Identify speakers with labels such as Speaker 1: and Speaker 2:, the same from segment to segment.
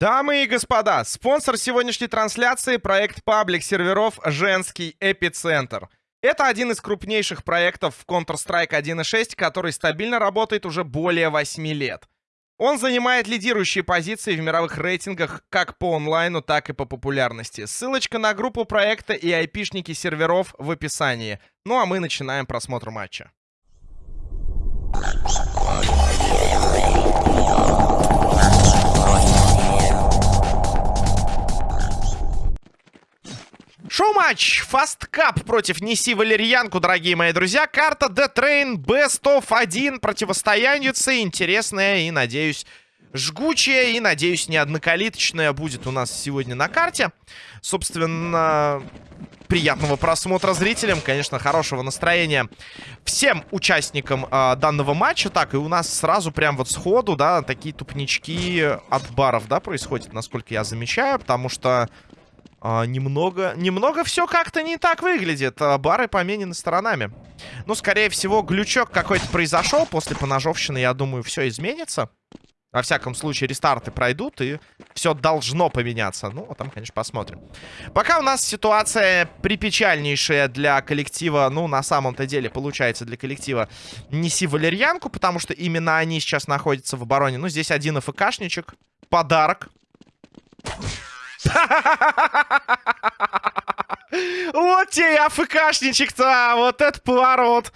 Speaker 1: Дамы и господа, спонсор сегодняшней трансляции — проект паблик серверов «Женский эпицентр». Это один из крупнейших проектов в Counter-Strike 1.6, который стабильно работает уже более 8 лет. Он занимает лидирующие позиции в мировых рейтингах как по онлайну, так и по популярности. Ссылочка на группу проекта и айпишники серверов в описании. Ну а мы начинаем просмотр матча. Шоу-матч Fast Cup против Неси Валерьянку, дорогие мои друзья. Карта Train Best of 1. Противостоянница интересная и, надеюсь, жгучая. И, надеюсь, не однокалиточная будет у нас сегодня на карте. Собственно, приятного просмотра зрителям, конечно, хорошего настроения всем участникам э, данного матча. Так, и у нас сразу прям вот сходу, да, такие тупнички от баров, да, происходят, насколько я замечаю, потому что а, немного, немного все как-то не так выглядит. А, бары поменены сторонами. Ну, скорее всего, глючок какой-то произошел после поножовщины. Я думаю, все изменится. Во всяком случае, рестарты пройдут, и все должно поменяться. Ну, там, конечно, посмотрим. Пока у нас ситуация припечальнейшая для коллектива, ну, на самом-то деле, получается, для коллектива «Неси валерьянку», потому что именно они сейчас находятся в обороне. Ну, здесь один АФКшничек. Подарок. Вот тебе и АФКшничек-то, вот этот поворот.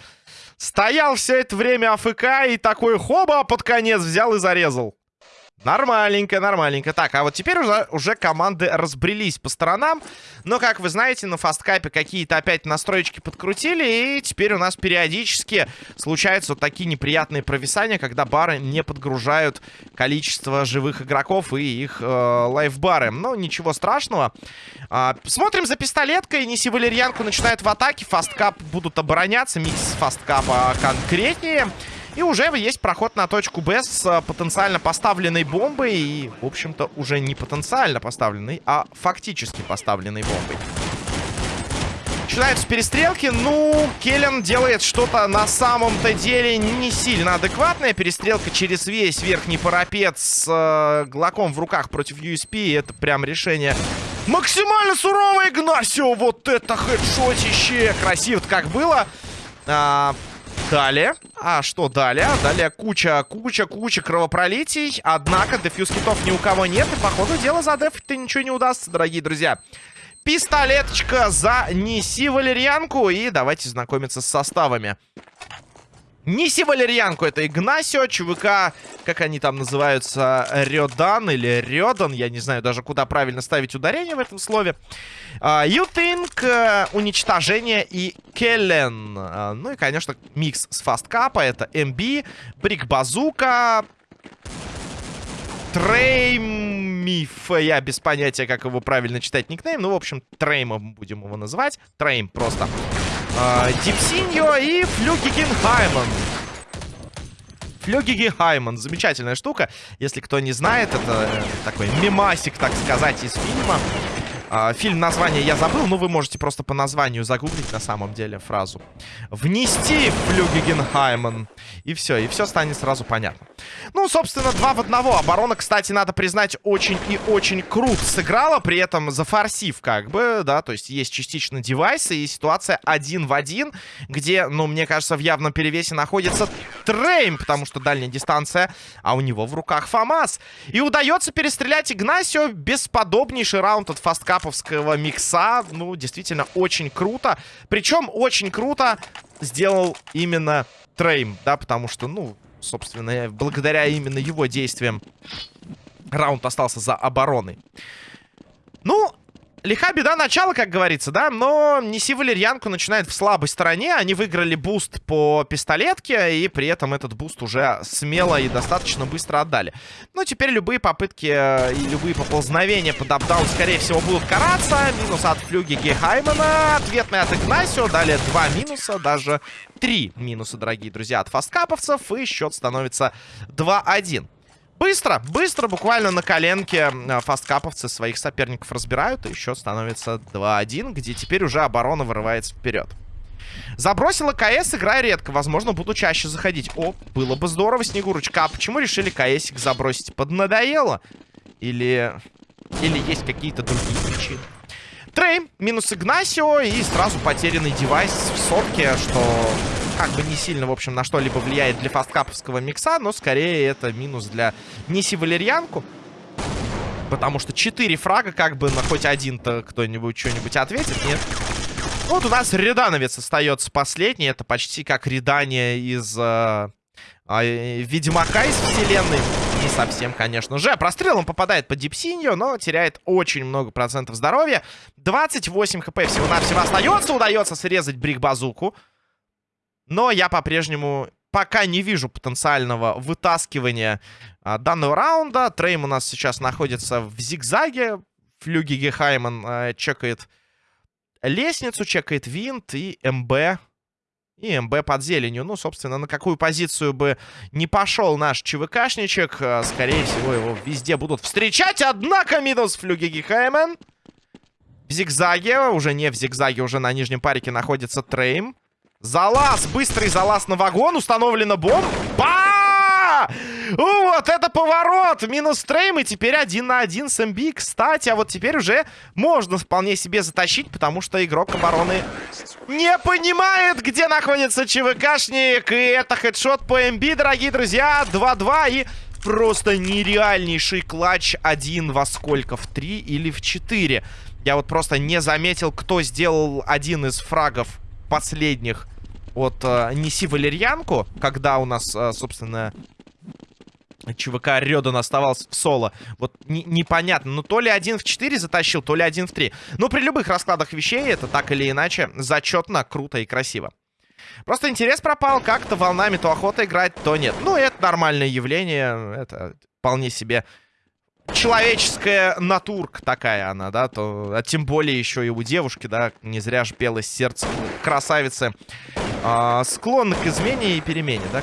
Speaker 1: Стоял все это время АФК и такой хоба под конец взял и зарезал. Нормальненько, нормальненько. Так, а вот теперь уже, уже команды разбрелись по сторонам. Но, как вы знаете, на фасткапе какие-то опять настроечки подкрутили. И теперь у нас периодически случаются вот такие неприятные провисания, когда бары не подгружают количество живых игроков и их э, лайфбары. Но ничего страшного. А, смотрим за пистолеткой. Неси Валерьянку начинает в атаке. Фасткап будут обороняться. Микс фасткапа конкретнее. И уже есть проход на точку Б с э, потенциально поставленной бомбой. И, в общем-то, уже не потенциально поставленной, а фактически поставленной бомбой. Начинаются перестрелки. Ну, Келлен делает что-то на самом-то деле не сильно адекватное. Перестрелка через весь верхний парапет с э, глоком в руках против USP. Это прям решение максимально суровое. Игнасио, вот это хедшотище. Красиво как было. А, Далее. А что далее? Далее куча, куча, куча кровопролитий. Однако дефьюз китов ни у кого нет. И, походу, дело за деф-то ничего не удастся, дорогие друзья. Пистолеточка за неси валерьянку. И давайте знакомиться с составами. Неси валерьянку, это Игнасио, ЧВК, как они там называются, Рёдан или Рёдан, я не знаю даже, куда правильно ставить ударение в этом слове. Ютинг, uh, уничтожение и Келлен. Uh, ну и, конечно, микс с фасткапа, это МБ, Брик Базука, Треймиф, я без понятия, как его правильно читать никнейм, ну, в общем, Треймом будем его называть, Трейм просто. Э, Дипсиньо и Флюгиген Хайман. Флюгиги Хайман. Замечательная штука. Если кто не знает, это э, такой мемасик, так сказать, из фильма. А, фильм название я забыл, но вы можете просто по названию загуглить на самом деле фразу. Внести Флюгегенхаймен. И все, и все станет сразу понятно. Ну, собственно, два в одного. Оборона, кстати, надо признать, очень и очень круто сыграла. При этом зафорсив как бы, да, то есть есть частично девайсы и ситуация один в один, где, ну, мне кажется, в явном перевесе находится Трейм, потому что дальняя дистанция, а у него в руках ФАМАС. И удается перестрелять Игнасио. Бесподобнейший раунд от Fastcup а рэповского микса. Ну, действительно, очень круто. Причем очень круто сделал именно Трейм, да, потому что, ну, собственно, благодаря именно его действиям раунд остался за обороной. Ну, Лиха беда начала, как говорится, да, но Неси Валерьянку начинает в слабой стороне. Они выиграли буст по пистолетке, и при этом этот буст уже смело и достаточно быстро отдали. Ну, теперь любые попытки э, и любые поползновения под апдаун, скорее всего, будут караться. Минус от флюги Гехаймена, ответный от Игнасио. Далее два минуса, даже три минуса, дорогие друзья, от фасткаповцев, и счет становится 2-1. Быстро, быстро, буквально на коленке фасткаповцы своих соперников разбирают. И счет становится 2-1, где теперь уже оборона вырывается вперед. Забросила КС, играя редко. Возможно, буду чаще заходить. О, было бы здорово, Снегурочка. А почему решили КСик забросить? Поднадоело? Или... Или есть какие-то другие причины. Трей, минус Игнасио и сразу потерянный девайс в сотке, что как бы не сильно, в общем, на что-либо влияет для фасткаповского микса, но скорее это минус для Ниси Валерьянку. Потому что 4 фрага, как бы на хоть один-то кто-нибудь что-нибудь ответит, нет? Вот у нас Редановец остается последний. Это почти как Редание из э, э, Ведьмака из вселенной. Не совсем, конечно же. Прострелом попадает по Дипсинью, но теряет очень много процентов здоровья. 28 HP всего-навсего остается. Удается срезать Брик-базуку. Но я по-прежнему пока не вижу потенциального вытаскивания а, данного раунда. Трейм у нас сейчас находится в зигзаге. Флюги Гехайман а, чекает лестницу, чекает винт и МБ и МБ под зеленью. Ну, собственно, на какую позицию бы не пошел наш ЧВКшничек, э, скорее всего, его везде будут встречать. Однако минус флюги Гихаймен. В зигзаге, уже не в зигзаге, уже на нижнем парике находится Трейм. Залаз, быстрый залаз на вагон, установлена бомба. Вот это поворот! Минус трейм, и теперь один на один с МБ. Кстати, а вот теперь уже можно вполне себе затащить, потому что игрок обороны не понимает, где находится ЧВКшник. И это хедшот по МБ, дорогие друзья. 2-2 и просто нереальнейший клатч. Один во сколько? В 3 или в 4? Я вот просто не заметил, кто сделал один из фрагов последних от э, Неси Валерьянку, когда у нас, э, собственно, ЧВК Рёдан оставался в соло. Вот не, непонятно. Ну, то ли один в 4 затащил, то ли один в 3. Но при любых раскладах вещей это так или иначе зачетно, круто и красиво. Просто интерес пропал. Как-то волнами то охота играть, то нет. Ну, это нормальное явление. Это вполне себе человеческая натурка такая она, да. То, а тем более еще и у девушки, да. Не зря же пелось сердце красавицы. А, склонны к измене и перемене, да,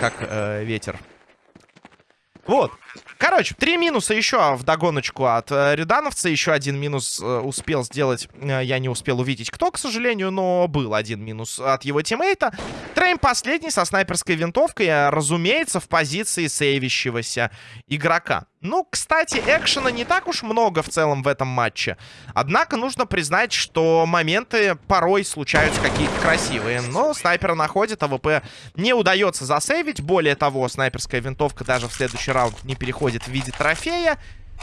Speaker 1: как, как э, ветер. Вот. Короче, три минуса еще в догоночку от э, Рюдановца. Еще один минус э, успел сделать. Э, я не успел увидеть, кто, к сожалению, но был один минус от его тиммейта. Трейм последний со снайперской винтовкой, э, разумеется, в позиции сейвящегося игрока. Ну, кстати, экшена не так уж много в целом в этом матче. Однако нужно признать, что моменты порой случаются какие-то красивые. Но снайпера находит, АВП не удается засейвить. Более того, снайперская винтовка даже в следующий раунд не переходит в виде трофея.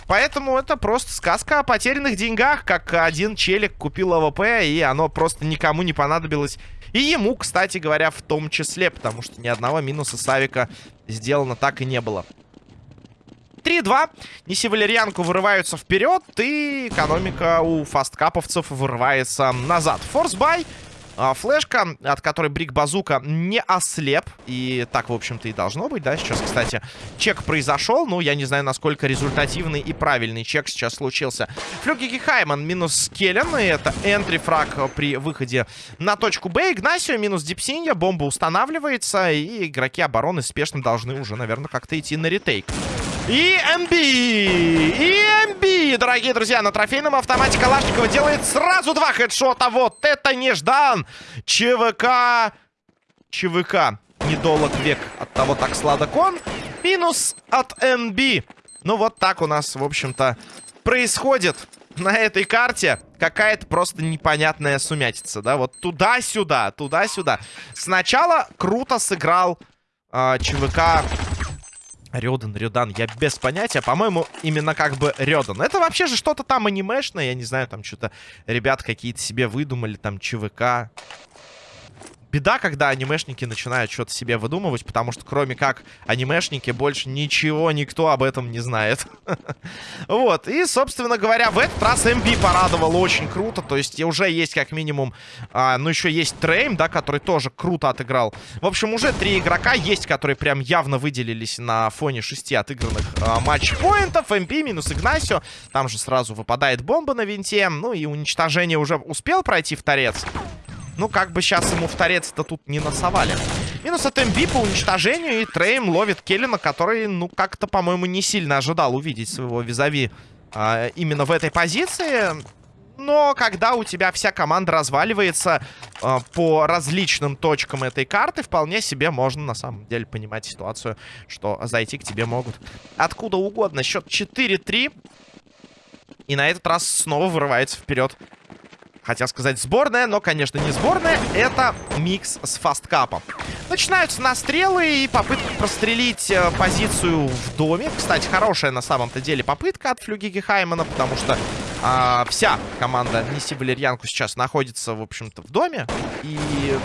Speaker 1: Поэтому это просто сказка о потерянных деньгах, как один челик купил АВП, и оно просто никому не понадобилось. И ему, кстати говоря, в том числе, потому что ни одного минуса с АВика сделано так и не было. 3-2. Неси Валерьянку вырываются вперед, и экономика у Fastcup овцев вырывается назад. Force buy. А, флешка, от которой Брик Базука не ослеп. И так, в общем-то, и должно быть, да? Сейчас, кстати, чек произошел. Ну, я не знаю, насколько результативный и правильный чек сейчас случился. Флюги Хайман минус Келлен. И это энтри фраг при выходе на точку Б. Игнасио минус Дипсинья. Бомба устанавливается. И игроки обороны спешно должны уже, наверное, как-то идти на ретейк. И МБ! И МБ, дорогие друзья, на трофейном автомате Калашникова делает сразу два хедшота. Вот это неждан! ЧВК... ЧВК. Недолг век от того так сладок он. Минус от МБ. Ну вот так у нас, в общем-то, происходит на этой карте какая-то просто непонятная сумятица, да? Вот туда-сюда, туда-сюда. Сначала круто сыграл э, ЧВК Рёдан, Рёдан, я без понятия. По-моему, именно как бы Рёдан. Это вообще же что-то там анимешное. Я не знаю, там что-то ребят какие-то себе выдумали, там ЧВК. Беда, когда анимешники начинают что-то себе выдумывать, потому что кроме как анимешники больше ничего никто об этом не знает. Вот, и, собственно говоря, в этот раз MB порадовал очень круто, то есть уже есть как минимум, а, ну еще есть Трейм, да, который тоже круто отыграл. В общем, уже три игрока есть, которые прям явно выделились на фоне шести отыгранных а, матч-поинтов. MB минус Игнасио, там же сразу выпадает бомба на винте, ну и уничтожение уже успел пройти в торец. Ну, как бы сейчас ему в торец-то тут не насовали. Минус от МБ по уничтожению. И Трейм ловит Келлина, который, ну, как-то, по-моему, не сильно ожидал увидеть своего визави а, именно в этой позиции. но когда у тебя вся команда разваливается э, по различным точкам этой карты, вполне себе можно на самом деле понимать ситуацию, что зайти к тебе могут откуда угодно. Счет 4-3. И на этот раз снова вырывается вперед Хотел сказать сборная, но, конечно, не сборная. Это микс с фасткапом. Начинаются настрелы и попытка прострелить э, позицию в доме. Кстати, хорошая на самом-то деле попытка от Флюгиги Хаймана, потому что а, вся команда Неси Валерьянку сейчас находится, в общем-то, в доме. И,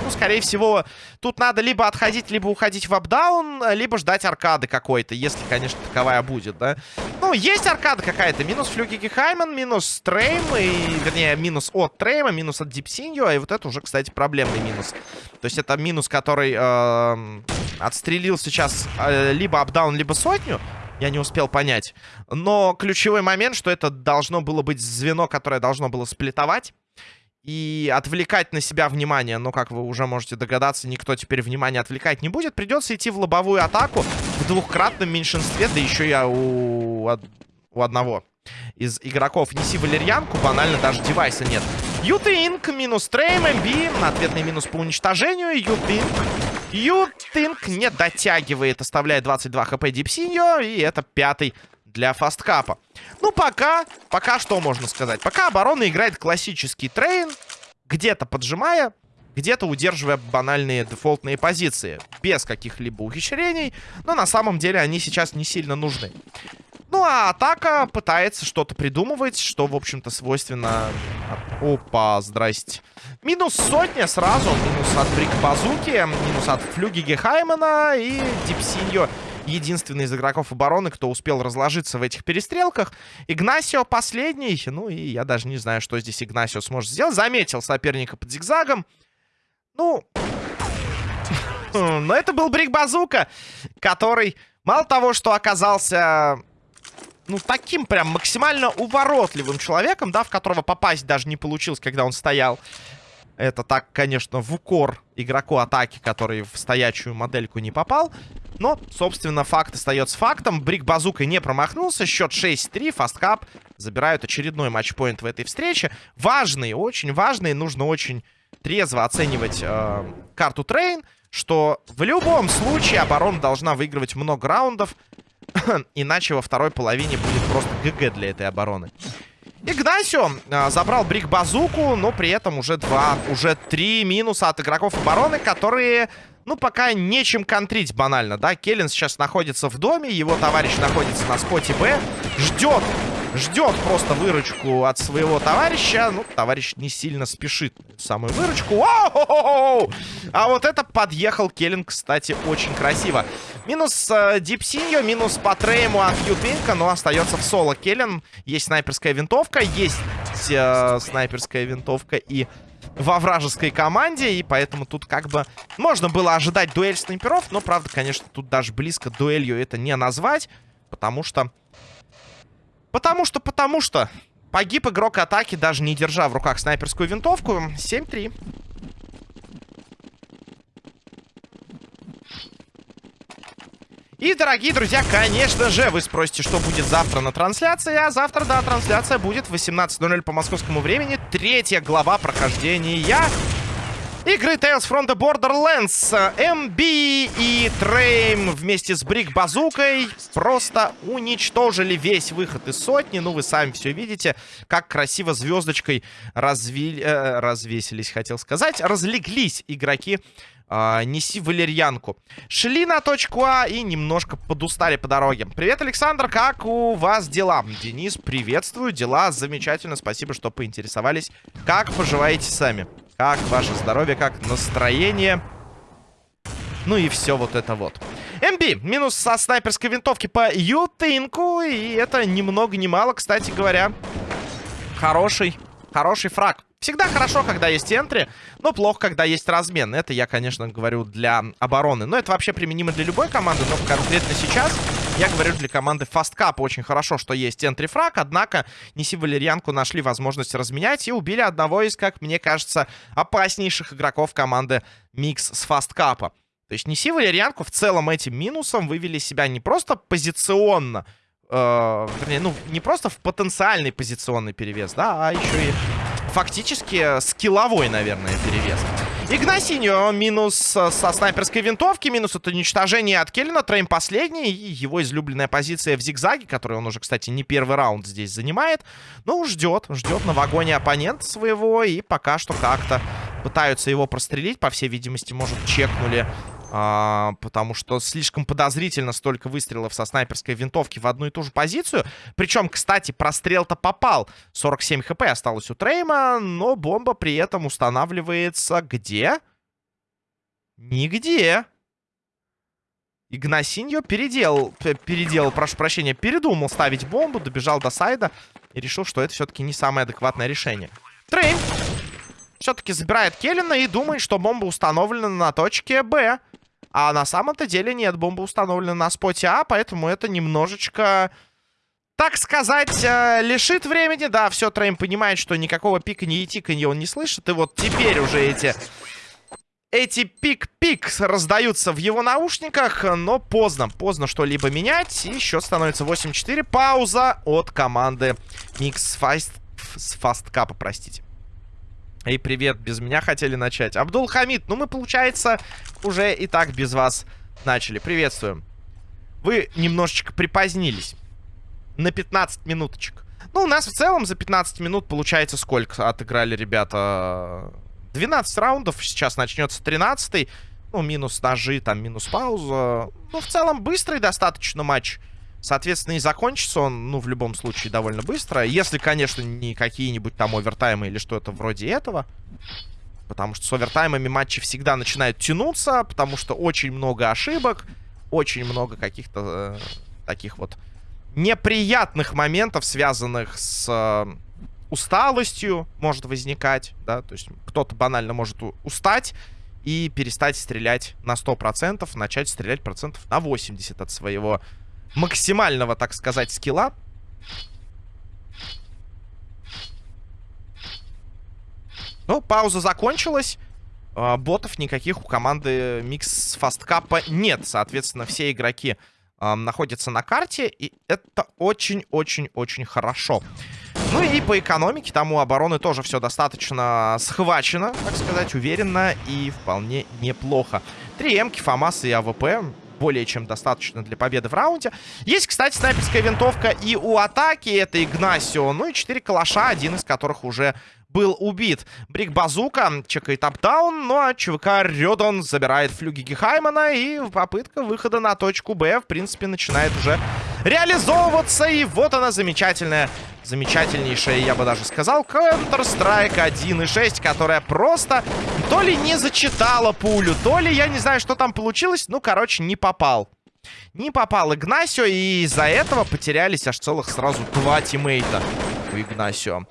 Speaker 1: ну, скорее всего, тут надо либо отходить, либо уходить в up-down, либо ждать аркады какой-то, если, конечно, таковая будет, да. Ну, есть аркада какая-то. Минус Флюгиги Хайман, минус Трейм, и, вернее, минус от Трейма, минус от Дипсиньо, и вот это уже, кстати, проблемный минус. То есть это минус, который э, отстрелил сейчас э, либо up-down, либо сотню. Я не успел понять. Но ключевой момент, что это должно было быть звено, которое должно было сплитовать. И отвлекать на себя внимание. Но, как вы уже можете догадаться, никто теперь внимание отвлекать не будет. Придется идти в лобовую атаку в двухкратном меньшинстве. Да еще я у, у одного из игроков неси валерьянку. Банально даже девайса нет. Ютинг минус трейм, МБ. Ответный минус по уничтожению. Ютинг Ютинг не дотягивает, оставляет 22 хп Дипсиньо, и это пятый для фасткапа. Ну, пока, пока что можно сказать? Пока оборона играет классический трейн, где-то поджимая, где-то удерживая банальные дефолтные позиции, без каких-либо ухищрений, но на самом деле они сейчас не сильно нужны. Ну, а атака пытается что-то придумывать, что, в общем-то, свойственно... Опа, здрасте. Минус сотня сразу. Минус от Брик Базуки, минус от Флюги Гехаймена и Дипсиньо. Единственный из игроков обороны, кто успел разложиться в этих перестрелках. Игнасио последний. Ну, и я даже не знаю, что здесь Игнасио сможет сделать. Заметил соперника под зигзагом. Ну... Но это был Брик Базука, который мало того, что оказался ну, таким прям максимально уворотливым человеком, да, в которого попасть даже не получилось, когда он стоял. Это так, конечно, в укор игроку атаки, который в стоячую модельку не попал. Но, собственно, факт остается фактом. Брик Базука не промахнулся. Счет 6-3. Fastcup забирают очередной матчпоинт в этой встрече. Важный, очень важный. Нужно очень трезво оценивать э, карту Train. Что в любом случае оборона должна выигрывать много раундов. Иначе во второй половине будет просто GG для этой обороны. Игнасио а, забрал Брик Базуку, но при этом уже два, уже три минуса от игроков обороны, которые, ну, пока нечем контрить банально, да. Келлен сейчас находится в доме, его товарищ находится на споте Б, ждет ждет просто выручку от своего товарища. Ну, товарищ не сильно спешит самую выручку. А вот это подъехал Келлин, кстати, очень красиво. Минус э, Дипсиньо, минус по трейму от Ютвинка, но остается в соло Келлин. Есть снайперская винтовка, есть э, снайперская винтовка и во вражеской команде, и поэтому тут как бы можно было ожидать дуэль снайперов, но, правда, конечно, тут даже близко дуэлью это не назвать, потому что Потому что, потому что погиб игрок атаки, даже не держа в руках снайперскую винтовку. 7-3. И, дорогие друзья, конечно же, вы спросите, что будет завтра на трансляции. А завтра, да, трансляция будет в 18.00 по московскому времени. Третья глава прохождения Игры Tales from the Borderlands. MB и Трейм вместе с Брик Базукой просто уничтожили весь выход из сотни. Ну, вы сами все видите, как красиво звездочкой разви... э, развесились, хотел сказать. Разлеглись игроки Uh, неси валерьянку. Шли на точку А и немножко подустали по дороге. Привет, Александр, как у вас дела? Денис, приветствую, дела замечательно, спасибо, что поинтересовались. Как поживаете сами? Как ваше здоровье, как настроение? Ну и все вот это вот. МБ, минус со снайперской винтовки по Ютынку. И это ни много ни мало, кстати говоря. Хороший, хороший фраг. Всегда хорошо, когда есть энтри, но плохо, когда есть размен. Это я, конечно, говорю для обороны. Но это вообще применимо для любой команды, но конкретно сейчас я говорю для команды Fast Cup. Очень хорошо, что есть энтри фраг, однако Неси Валерьянку нашли возможность разменять и убили одного из, как мне кажется, опаснейших игроков команды Микс с Fastcup. То есть Неси Валерьянку в целом этим минусом вывели себя не просто позиционно, э, вернее, ну, не просто в потенциальный позиционный перевес, да, а еще и фактически скилловой, наверное, перевес. Игнасиньо минус со снайперской винтовки, минус от уничтожения от Келлина. Трейм последний, и его излюбленная позиция в зигзаге, которую он уже, кстати, не первый раунд здесь занимает. Ну, ждет, ждет на вагоне оппонента своего, и пока что как-то пытаются его прострелить. По всей видимости, может, чекнули а, потому что слишком подозрительно столько выстрелов со снайперской винтовки в одну и ту же позицию. Причем, кстати, прострел-то попал. 47 хп осталось у Трейма, но бомба при этом устанавливается где? Нигде. Игнасиньо переделал, переделал, прошу прощения, передумал ставить бомбу, добежал до сайда и решил, что это все-таки не самое адекватное решение. Трейм все-таки забирает Келлина и думает, что бомба установлена на точке Б. А на самом-то деле нет, бомба установлена на споте А, поэтому это немножечко, так сказать, э, лишит времени. Да, все, Трейм понимает, что никакого пиканья и тиканья он не слышит. И вот теперь уже эти... Эти пик-пик раздаются в его наушниках, но поздно. Поздно что-либо менять. И счет становится 8-4. Пауза от команды Микс Фаст... с Фасткапа, простите. Эй, привет, без меня хотели начать. Абдул Хамид, ну мы, получается, уже и так без вас начали. Приветствуем. Вы немножечко припозднились. На 15 минуточек. Ну, у нас в целом за 15 минут получается сколько отыграли ребята? 12 раундов, сейчас начнется 13 -й. Ну, минус ножи, там, минус пауза. Ну, в целом, быстрый достаточно матч. Соответственно, и закончится он, ну, в любом случае, довольно быстро. Если, конечно, не какие-нибудь там овертаймы или что-то вроде этого. Потому что с овертаймами матчи всегда начинают тянуться, потому что очень много ошибок, очень много каких-то э, таких вот неприятных моментов, связанных с э, усталостью, может возникать, да, то есть кто-то банально может устать и перестать стрелять на 100%, начать стрелять процентов на 80 от своего максимального, так сказать, скилла. Ну, пауза закончилась. А, ботов никаких у команды Микс Фасткапа нет. Соответственно, все игроки э, находятся на карте. И это очень-очень-очень хорошо. Ну и по экономике там у обороны тоже все достаточно схвачено, так сказать, уверенно и вполне неплохо. Три эмки, ФАМАС и АВП более чем достаточно для победы в раунде. Есть, кстати, снайперская винтовка и у атаки. Это Игнасио. Ну и 4 калаша, один из которых уже был убит. Брик Базука чекает up-down, ну а ЧВК Рёдон забирает флюги Гехаймана, и попытка выхода на точку Б, в принципе, начинает уже реализовываться. И вот она замечательная, замечательнейшая, я бы даже сказал, Counter-Strike 1.6, которая просто то ли не зачитала пулю, то ли, я не знаю, что там получилось, ну, короче, не попал. Не попал Игнасио, и из-за этого потерялись аж целых сразу два тиммейта у Игнасио.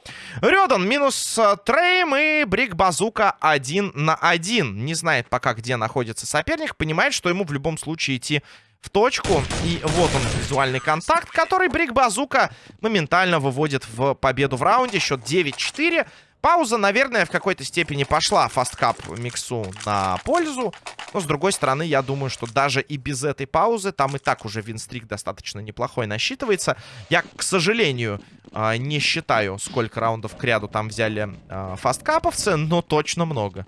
Speaker 1: Рёдан минус э, Трейм и Брик Базука один на один. Не знает пока, где находится соперник. Понимает, что ему в любом случае идти в точку. И вот он, визуальный контакт, который Брик Базука моментально выводит в победу в раунде. Счет 9-4. Пауза, наверное, в какой-то степени пошла фасткап миксу на пользу. Но, с другой стороны, я думаю, что даже и без этой паузы там и так уже винстрик достаточно неплохой насчитывается. Я, к сожалению, а, не считаю, сколько раундов к ряду там взяли а, фасткаповцы, но точно много.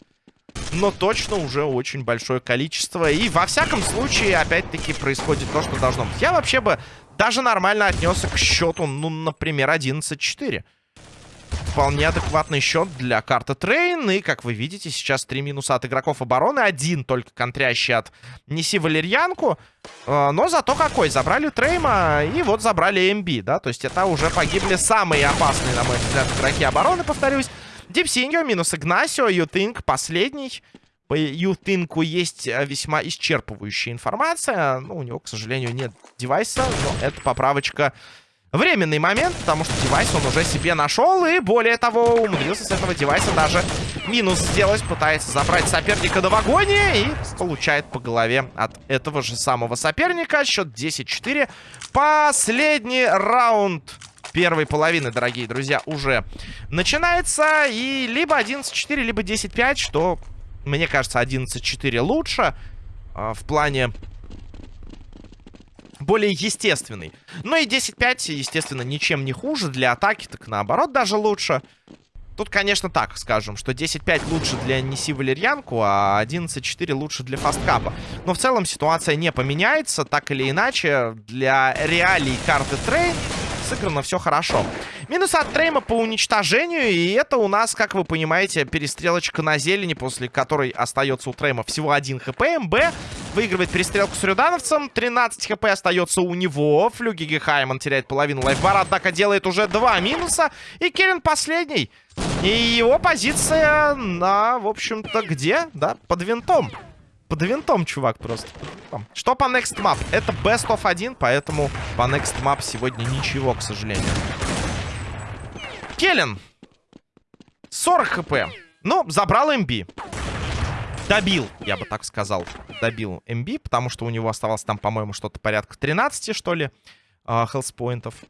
Speaker 1: Но точно уже очень большое количество. И во всяком случае, опять-таки, происходит то, что должно быть. Я вообще бы даже нормально отнесся к счету, ну, например, 11-4 вполне адекватный счет для карты Train. И, как вы видите, сейчас три минуса от игроков обороны. Один только контрящий от Неси Валерьянку. А, но зато какой. Забрали Трейма и вот забрали МБ, да. То есть это уже погибли самые опасные, на мой взгляд, игроки обороны, повторюсь. Дипсиньо минус Игнасио. Ютинг последний. По Ютингу есть э, весьма исчерпывающая информация. Ну, у него, к сожалению, нет девайса. Но это поправочка временный момент, потому что девайс он уже себе нашел. И более того, умудрился с этого девайса даже минус сделать. Пытается забрать соперника до вагоне и получает по голове от этого же самого соперника. Счет 10-4. Последний раунд первой половины, дорогие друзья, уже начинается. И либо 11-4, либо 10-5, что, мне кажется, 11-4 лучше. Э, в плане более естественный. Ну и 10-5, естественно, ничем не хуже. Для атаки так наоборот даже лучше. Тут, конечно, так скажем, что 10-5 лучше для Неси Валерьянку, а 11-4 лучше для Фасткапа. Но в целом ситуация не поменяется. Так или иначе, для реалий карты Train сыграно все хорошо. Минус от Трейма по уничтожению. И это у нас, как вы понимаете, перестрелочка на зелени, после которой остается у Трейма всего один хп. МБ выигрывает перестрелку с рюдановцем. 13 хп остается у него. Флюги Гехайман теряет половину лайфбара, однако делает уже два минуса. И Керен последний. И его позиция на, в общем-то, где? Да, под винтом. Под винтом, чувак, просто. Что по Next Map? Это Best of 1, поэтому по Next Map сегодня ничего, к сожалению. Келлен. 40 хп. Ну, забрал МБ. Добил, я бы так сказал. Добил МБ, потому что у него оставалось там, по-моему, что-то порядка 13, что ли, хелспоинтов. Uh,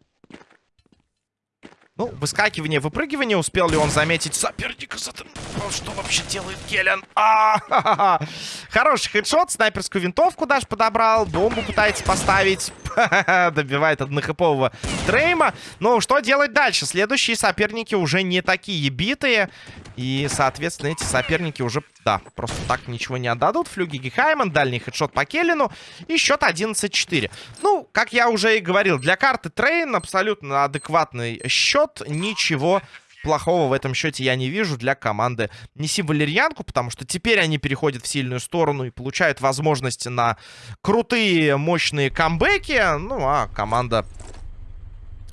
Speaker 1: ну, выскакивание, выпрыгивание. Успел ли он заметить соперника? Что вообще делает Келлен? А -ха -ха. Хороший хедшот. Снайперскую винтовку даже подобрал. Бомбу пытается поставить. Добивает однохэпового Трейма. Ну, что делать дальше? Следующие соперники уже не такие битые. И, соответственно, эти соперники уже, да, просто так ничего не отдадут. Флюги Гехайман, дальний headshot по Келлину. И счет 11-4. Ну, как я уже и говорил, для карты Train абсолютно адекватный счет. Ничего плохого в этом счете я не вижу для команды Неси Валерьянку, потому что теперь они переходят в сильную сторону и получают возможности на крутые, мощные камбэки. Ну, а команда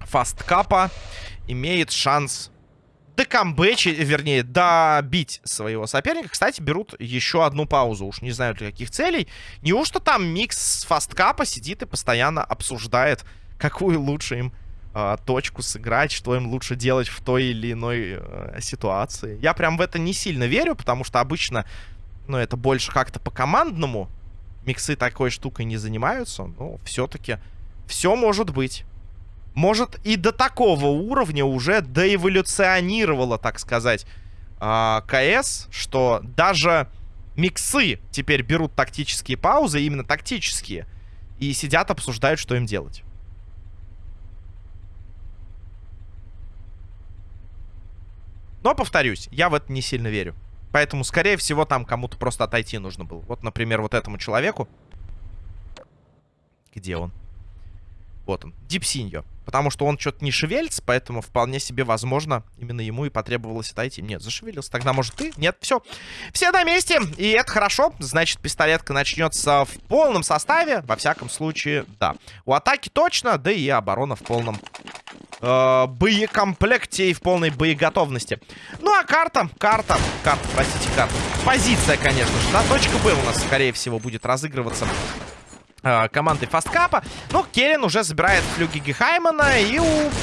Speaker 1: Фасткапа имеет шанс докамбэчить, вернее, добить своего соперника. Кстати, берут еще одну паузу. Уж не знаю для каких целей. Неужто там микс фасткапа сидит и постоянно обсуждает, какую лучше им э, точку сыграть, что им лучше делать в той или иной э, ситуации. Я прям в это не сильно верю, потому что обычно, ну, это больше как-то по-командному. Миксы такой штукой не занимаются, но все-таки все может быть может, и до такого уровня уже доэволюционировало, так сказать, а, КС, что даже миксы теперь берут тактические паузы, именно тактические, и сидят, обсуждают, что им делать. Но, повторюсь, я в это не сильно верю. Поэтому, скорее всего, там кому-то просто отойти нужно было. Вот, например, вот этому человеку. Где он? Вот он. Дипсиньо. Потому что он что-то не шевелится, поэтому вполне себе возможно, именно ему и потребовалось отойти. Нет, зашевелился. Тогда, может, ты? Нет, все. Все на месте, и это хорошо. Значит, пистолетка начнется в полном составе. Во всяком случае, да. У атаки точно, да и оборона в полном э, боекомплекте и в полной боеготовности. Ну, а карта, карта, карта, простите, карта. Позиция, конечно же, да. Точка Б у нас, скорее всего, будет разыгрываться Э, командой Фасткапа. Но Керен уже забирает флюги Гехаймана и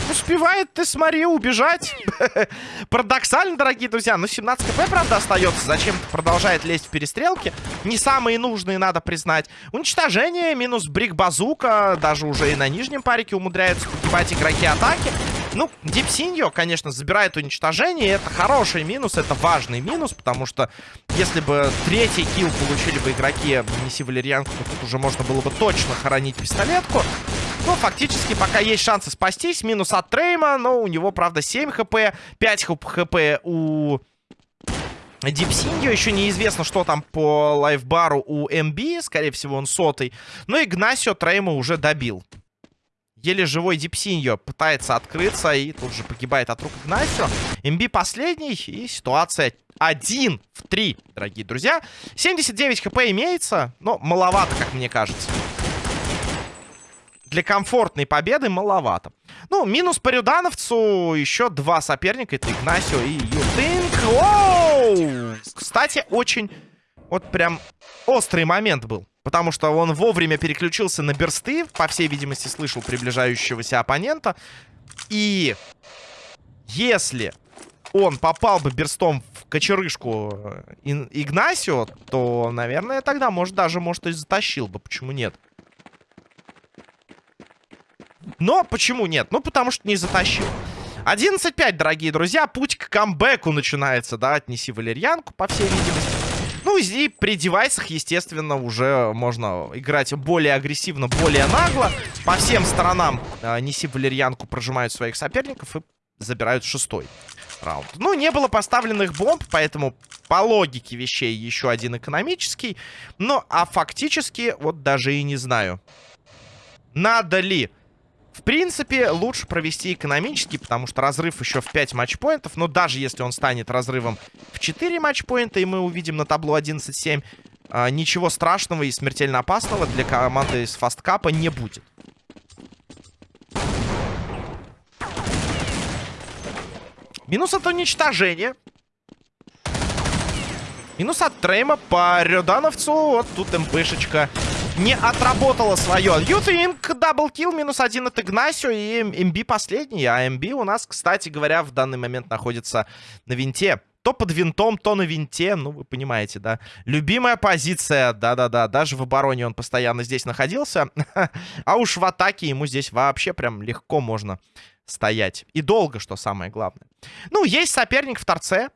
Speaker 1: успевает, ты смотри, убежать. Парадоксально, дорогие друзья. Ну, 17 кп, правда, остается. Зачем-то продолжает лезть в перестрелки. Не самые нужные, надо признать. Уничтожение, минус брик-базука. Даже уже и на нижнем парике умудряются погибать игроки атаки. Ну, Дипсиньо, конечно, забирает уничтожение. Это хороший минус, это важный минус, потому что если бы третий kill получили бы игроки Неси Валерьянку, то тут уже можно было бы точно хоронить пистолетку. Но фактически пока есть шансы спастись. Минус от Трейма, но у него, правда, 7 хп, 5 хп у... Дипсиньо. Еще неизвестно, что там по лайфбару у МБ. Скорее всего, он сотый. Но Игнасио Трейма уже добил. Еле живой Дипсиньо пытается открыться и тут же погибает от рук Игнасио. МБ последний и ситуация 1 в 3, дорогие друзья. 79 хп имеется, но маловато, как мне кажется. Для комфортной победы маловато. Ну, минус по Рюдановцу. Еще два соперника. Это Игнасио и Ютинг. Оу! Кстати, очень... Вот прям острый момент был. Потому что он вовремя переключился на берсты. По всей видимости, слышал приближающегося оппонента. И если он попал бы берстом в кочерышку э, Игнасио, то, наверное, тогда, может, даже, может, и затащил бы. Почему нет? Но почему нет? Ну, потому что не затащил. 11-5, дорогие друзья. Путь к камбэку начинается, да? Отнеси валерьянку, по всей видимости. Ну и при девайсах, естественно, уже можно играть более агрессивно, более нагло. По всем сторонам э, неси валерьянку прожимают своих соперников и забирают шестой раунд. Ну, не было поставленных бомб, поэтому по логике вещей еще один экономический. Ну, а фактически, вот даже и не знаю. Надо ли? В принципе, лучше провести экономический, потому что разрыв еще в 5 матчпоинтов. Но даже если он станет разрывом в 4 матчпоинта, и мы увидим на табло 11-7, а, ничего страшного и смертельно опасного для команды из фасткапа не будет. Минус от уничтожения. Минус от Трейма по Рёдановцу. Вот тут МПшечка не отработала свое. Ютинг, double kill, минус один от Игнасио и МБ последний. А МБ у нас, кстати говоря, в данный момент находится на винте. То под винтом, то на винте. Ну, вы понимаете, да. Любимая позиция, да-да-да. Даже в обороне он постоянно здесь находился. А уж в атаке ему здесь вообще прям легко можно стоять. И долго, что самое главное. Ну, есть соперник в торце.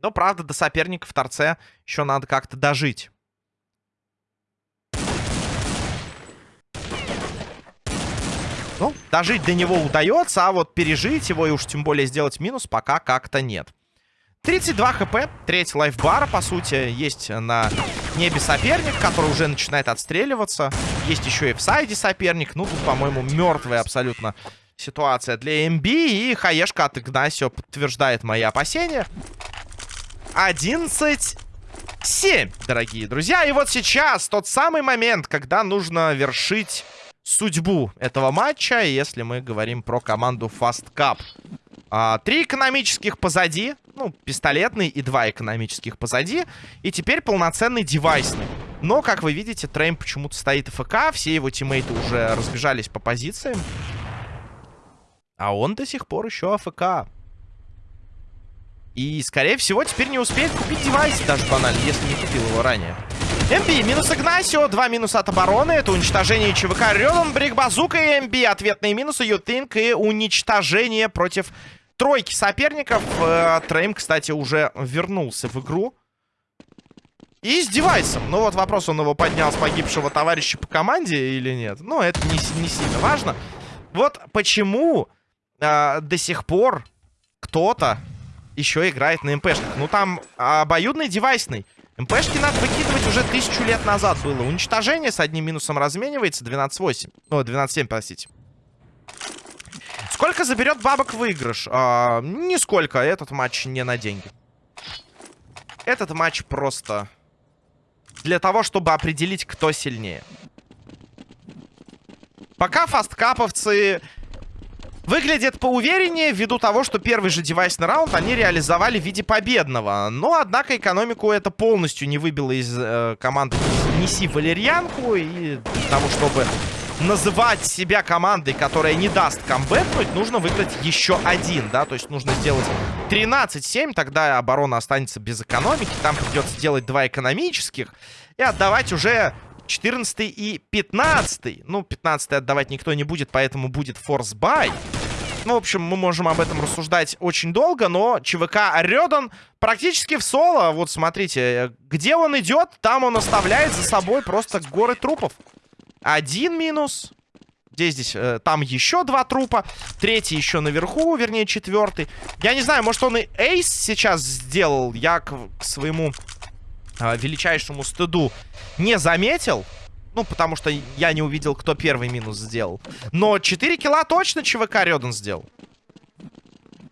Speaker 1: Но, правда, до соперника в торце еще надо как-то дожить. Ну, дожить до него удается, а вот пережить его и уж тем более сделать минус пока как-то нет. 32 хп, треть лайфбара, по сути, есть на небе соперник, который уже начинает отстреливаться. Есть еще и в сайде соперник. Ну, тут, по-моему, мертвая абсолютно ситуация для МБ. И хаешка от Игнасио подтверждает мои опасения. 11 7, дорогие друзья. И вот сейчас тот самый момент, когда нужно вершить судьбу этого матча, если мы говорим про команду Fast Cup. А, три экономических позади. Ну, пистолетный и два экономических позади. И теперь полноценный девайсный. Но, как вы видите, Трейм почему-то стоит ФК. Все его тиммейты уже разбежались по позициям. А он до сих пор еще АФК. И, скорее всего, теперь не успеет купить девайс, даже банально, если не купил его ранее. МБ минус Игнасио, два минуса от обороны. Это уничтожение ЧВК Рёдом, Брик Базука и МБ. Ответные минусы, Ютинг и уничтожение против тройки соперников. Э, Трейм, кстати, уже вернулся в игру. И с девайсом. Ну вот вопрос, он его поднял с погибшего товарища по команде или нет. Ну, это не, не сильно важно. Вот почему э, до сих пор кто-то еще играет на МПшках. Ну, там обоюдный девайсный. МПшки надо выкидывать уже тысячу лет назад было. Уничтожение с одним минусом разменивается. 12-8. Ну, 12-7, простите. Сколько заберет бабок выигрыш? А, нисколько. Этот матч не на деньги. Этот матч просто для того, чтобы определить, кто сильнее. Пока фасткаповцы выглядят поувереннее ввиду того, что первый же девайсный раунд они реализовали в виде победного. Но, однако, экономику это полностью не выбило из э, команды «Неси валерьянку». И для того, чтобы называть себя командой, которая не даст камбэкнуть, нужно выиграть еще один, да, то есть нужно сделать 13-7, тогда оборона останется без экономики, там придется делать два экономических и отдавать уже 14 и 15. Ну, 15 отдавать никто не будет, поэтому будет force buy. Ну, в общем, мы можем об этом рассуждать очень долго, но ЧВК Рёдан практически в соло. Вот смотрите, где он идет, там он оставляет за собой просто горы трупов. Один минус. Где здесь? Э, там еще два трупа. Третий еще наверху, вернее, четвертый. Я не знаю, может, он и эйс сейчас сделал. Я к, к своему э, величайшему стыду не заметил. Ну, потому что я не увидел, кто первый минус сделал. Но 4 килла точно ЧВК Рёдан сделал.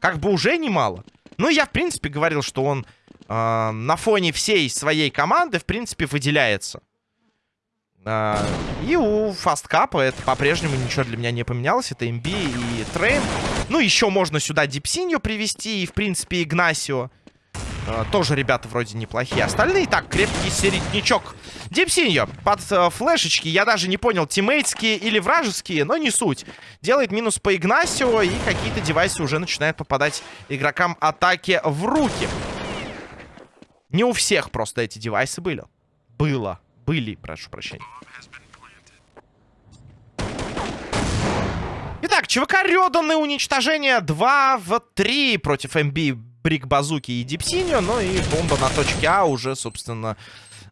Speaker 1: Как бы уже немало. Ну, я, в принципе, говорил, что он э, на фоне всей своей команды, в принципе, выделяется. А, и у фасткапа это по-прежнему ничего для меня не поменялось. Это МБ и Трейм. Ну, еще можно сюда Дипсинью привести и, в принципе, Игнасио. А, тоже ребята вроде неплохие. Остальные так, крепкий середнячок. Дипсиньо под э, флешечки. Я даже не понял, тиммейтские или вражеские, но не суть. Делает минус по Игнасио, и какие-то девайсы уже начинают попадать игрокам атаки в руки. Не у всех просто эти девайсы были. Было. Были, прошу прощения. Итак, ЧВК Рёдан и уничтожение 2 в 3 против МБ, Брик Базуки и Дипсиньо. Ну и бомба на точке А уже, собственно,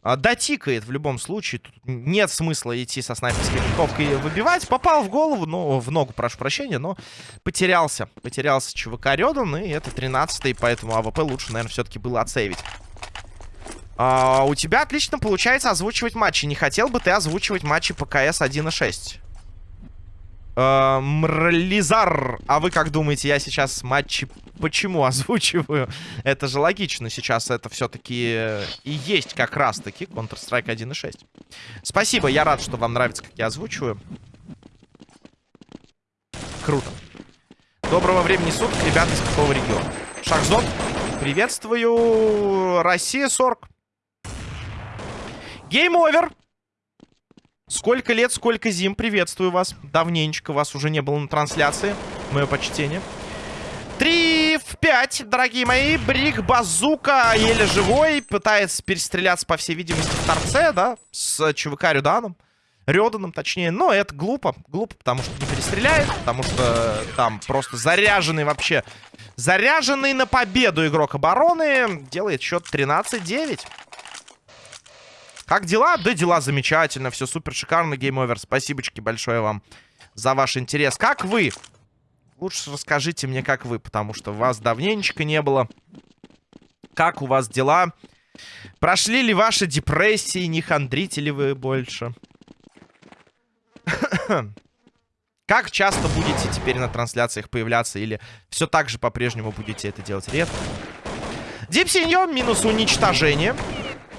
Speaker 1: а, дотикает в любом случае. Тут нет смысла идти со снайперской винтовкой выбивать. Попал в голову, ну, в ногу, прошу прощения, но потерялся. Потерялся ЧВК Рёдан, и это 13-й, поэтому АВП лучше, наверное, все-таки было отсейвить. А, у тебя отлично получается озвучивать матчи. Не хотел бы ты озвучивать матчи по КС 1.6? А, Мрлизар, а вы как думаете, я сейчас матчи почему озвучиваю? Это же логично, сейчас это все-таки и есть как раз-таки Counter-Strike 1.6. Спасибо, я рад, что вам нравится, как я озвучиваю. Круто. Доброго времени суток, ребята из какого региона? Шахзон, приветствую. Россия 40. Game Over. Сколько лет, сколько зим. Приветствую вас. Давненечко вас уже не было на трансляции. Мое почтение. Три в пять, дорогие мои. Брик Базука еле живой. Пытается перестреляться, по всей видимости, в торце, да? С ЧВК Рюданом. Рёданом, точнее. Но это глупо. Глупо, потому что не перестреляет. Потому что там просто заряженный вообще... Заряженный на победу игрок обороны. Делает счет 13-9. Как дела? Да дела замечательно. Все супер шикарно, Game Over. Спасибочки большое вам за ваш интерес. Как вы? Лучше расскажите мне, как вы, потому что вас давненечко не было. Как у вас дела? Прошли ли ваши депрессии? Не хандрите ли вы больше? Как часто будете теперь на трансляциях появляться? Или все так же по-прежнему будете это делать редко? Дипсиньо минус уничтожение.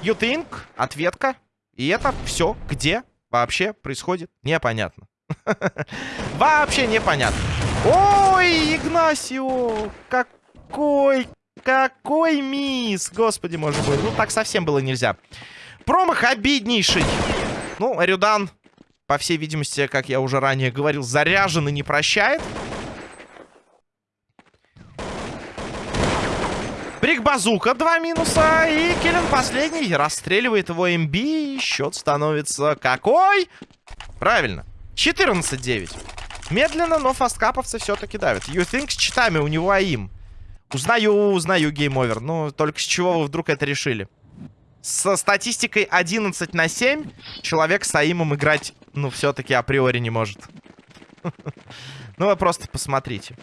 Speaker 1: You think? Ответка. И это все где вообще происходит? Непонятно. Вообще непонятно. Ой, Игнасио! Какой, какой мисс! Господи, может быть. Ну, так совсем было нельзя. Промах обиднейший. Ну, Рюдан, по всей видимости, как я уже ранее говорил, заряжен и не прощает. Брик Базука, два минуса. И Киллен последний. Расстреливает его МБ. Счет становится какой? Правильно. 14-9. Медленно, но фасткаповцы все-таки давят. Think с читами у него aim. Узнаю, узнаю Game Over. Ну, только с чего вы вдруг это решили? Со статистикой 11 на 7 человек с aim ом играть, ну, все-таки априори не может. Ну, вы просто посмотрите.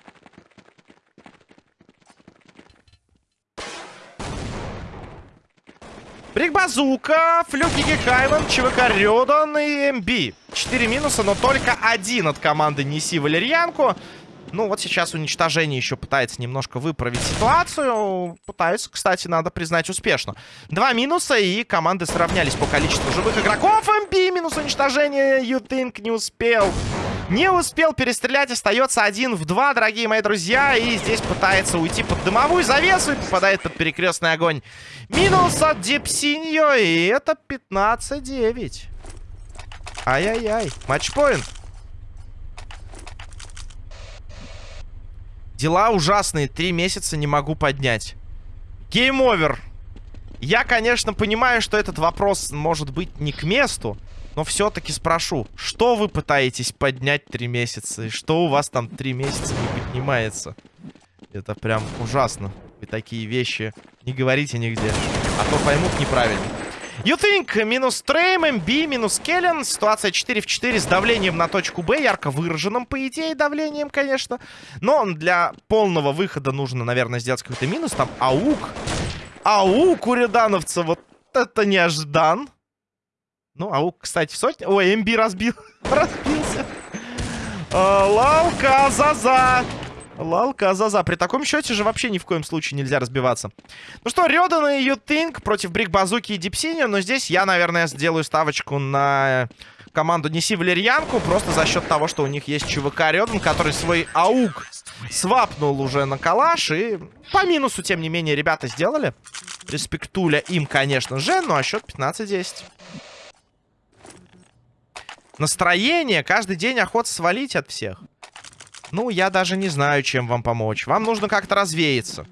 Speaker 1: Брик Базука, Флюк Гигехайвен, ЧВК Рёдан и МБ. Четыре минуса, но только один от команды Неси Валерьянку. Ну, вот сейчас уничтожение еще пытается немножко выправить ситуацию. Пытаются, кстати, надо признать, успешно. Два минуса, и команды сравнялись по количеству живых игроков. МБ минус уничтожение. Think не успел. Не успел перестрелять, остается один в два, дорогие мои друзья. И здесь пытается уйти под дымовую завесу и попадает под перекрестный огонь. Минус от Дипсиньо, и это 15-9. Ай-яй-яй. Match point. Дела ужасные. Три месяца не могу поднять. Game Over. Я, конечно, понимаю, что этот вопрос может быть не к месту. Но все-таки спрошу, что вы пытаетесь поднять три месяца? И что у вас там три месяца не поднимается? Это прям ужасно. Вы такие вещи не говорите нигде. А то поймут неправильно. You think минус Трейм, МБ, минус Келлен. Ситуация 4 в 4 с давлением на точку Б. Ярко выраженным, по идее, давлением, конечно. Но для полного выхода нужно, наверное, сделать какой-то минус. Там аук. Аук у рядановца. Вот это неожидан. Ну, аук, кстати, в сотне... Ой, МБ разбил. Разбился. А, Лалка Заза. Лалка Заза. При таком счете же вообще ни в коем случае нельзя разбиваться. Ну что, Рёдан и Ютинг против Брик Базуки и Дипсини. Но здесь я, наверное, сделаю ставочку на команду Неси Валерьянку. Просто за счет того, что у них есть ЧВК Рёдан, который свой аук свапнул уже на калаш. И по минусу, тем не менее, ребята сделали. Респектуля им, конечно же. Ну а счет 15-10 настроение, каждый день охота свалить от всех. Ну, я даже не знаю, чем вам помочь. Вам нужно как-то развеяться.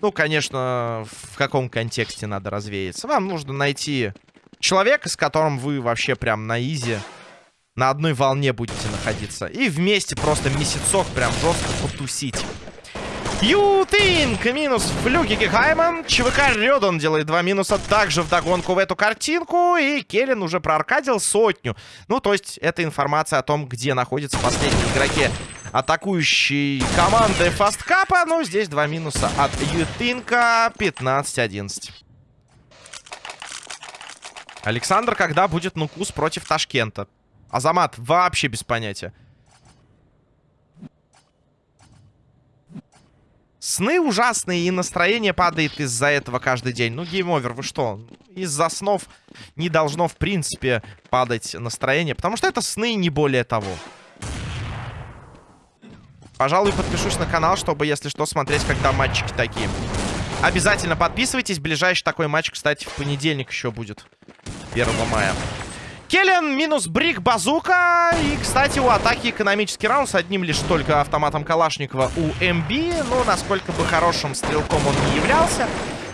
Speaker 1: Ну, конечно, в каком контексте надо развеяться. Вам нужно найти человека, с которым вы вообще прям на изи, на одной волне будете находиться. И вместе просто месяцок прям жестко потусить. Ютинг минус Флюги Гехайман. ЧВК Рёдан делает два минуса также в догонку в эту картинку. И Келлен уже проаркадил сотню. Ну, то есть, это информация о том, где находятся последние игроки атакующей команды Фасткапа. Ну, здесь два минуса от Ютинка. 15-11. Александр, когда будет Нукус против Ташкента? Азамат, вообще без понятия. Сны ужасные, и настроение падает из-за этого каждый день. Ну, Game Over, вы что? Из-за снов не должно, в принципе, падать настроение. Потому что это сны, не более того. Пожалуй, подпишусь на канал, чтобы, если что, смотреть, когда матчики такие. Обязательно подписывайтесь. Ближайший такой матч, кстати, в понедельник еще будет. 1 мая. Келлен минус Брик Базука. И, кстати, у атаки экономический раунд с одним лишь только автоматом Калашникова у МБ. Ну, насколько бы хорошим стрелком он не являлся,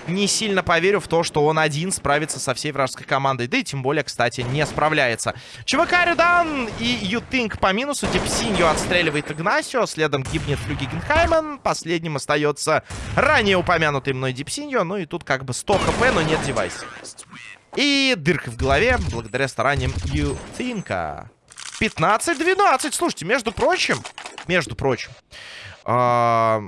Speaker 1: не сильно поверю в то, что он один справится со всей вражеской командой. Да и тем более, кстати, не справляется. ЧВК Рюдан и Ютинг по минусу. Депсиньо отстреливает Игнасио. Следом гибнет Флюги Генхаймен. Последним остается ранее упомянутый мной Депсиньо. Ну и тут как бы 100 хп, но нет девайса. И дырка в голове, благодаря стараниям Ютинка. 15-12. Слушайте, между прочим, между прочим, э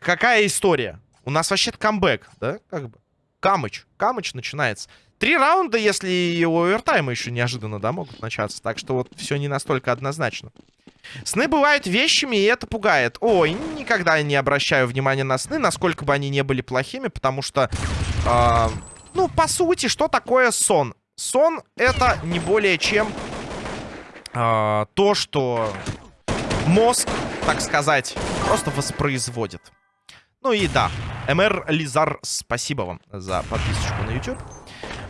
Speaker 1: какая история? У нас вообще-то камбэк, да? Как бы. Камыч. Камыч начинается. Три раунда, если и у овертайма еще неожиданно, да, могут начаться. Так что вот все не настолько однозначно. Сны бывают вещами, и это пугает. Ой, никогда не обращаю внимания на сны, насколько бы они не были плохими, потому что... Э ну, по сути, что такое сон? Сон это не более чем э, то, что мозг, так сказать, просто воспроизводит. Ну и да, МР Лизар, спасибо вам за подписочку на YouTube.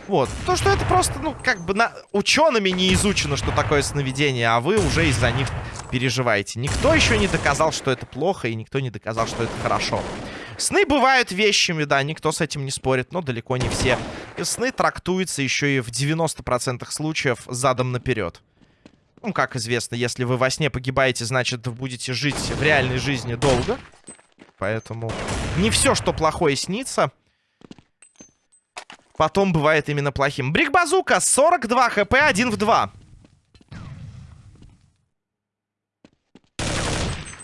Speaker 1: Вот, то, что это просто, ну, как бы на... учеными не изучено, что такое сновидение, а вы уже из-за них переживаете. Никто еще не доказал, что это плохо, и никто не доказал, что это хорошо. Сны бывают вещами, да, никто с этим не спорит, но далеко не все. Сны трактуются еще и в 90% случаев задом наперед. Ну, как известно, если вы во сне погибаете, значит, будете жить в реальной жизни долго. Поэтому не все, что плохое, снится. Потом бывает именно плохим. Брик-базука, 42 хп, 1 в 2.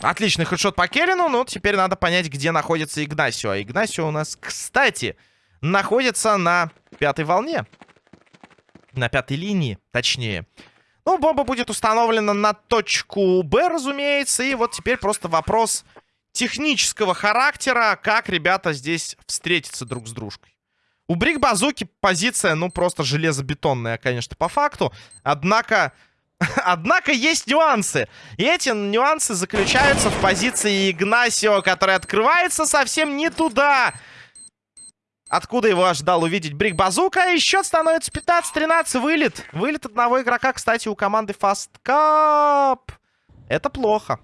Speaker 1: Отличный хедшот по Керину. Ну, теперь надо понять, где находится Игнасио. А Игнасио у нас, кстати, находится на пятой волне. На пятой линии, точнее. Ну, бомба будет установлена на точку Б, разумеется. И вот теперь просто вопрос технического характера, как ребята здесь встретятся друг с дружкой. У Брик Базуки позиция, ну, просто железобетонная, конечно, по факту. Однако Однако есть нюансы. И эти нюансы заключаются в позиции Игнасио, который открывается совсем не туда. Откуда его ожидал увидеть Брик Базука. И счет становится 15-13. Вылет. Вылет одного игрока, кстати, у команды Fast Cup. Это плохо.